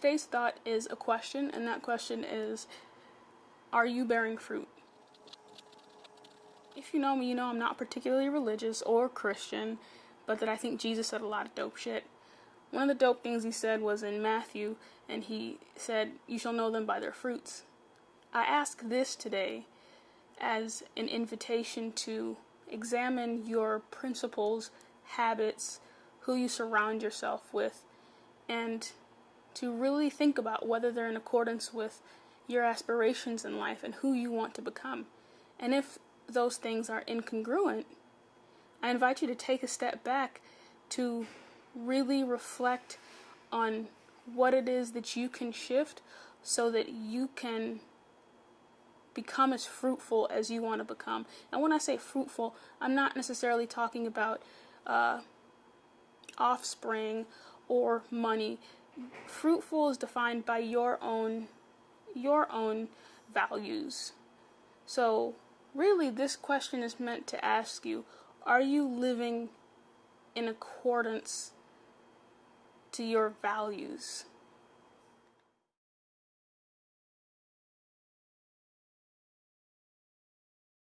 today's thought is a question, and that question is Are you bearing fruit? If you know me, you know I'm not particularly religious or Christian, but that I think Jesus said a lot of dope shit. One of the dope things he said was in Matthew, and he said, You shall know them by their fruits. I ask this today as an invitation to examine your principles, habits, who you surround yourself with, and to really think about whether they're in accordance with your aspirations in life and who you want to become. And if those things are incongruent, I invite you to take a step back to really reflect on what it is that you can shift so that you can become as fruitful as you want to become. And when I say fruitful, I'm not necessarily talking about uh, offspring or money. Fruitful is defined by your own your own values. So, really this question is meant to ask you, are you living in accordance to your values?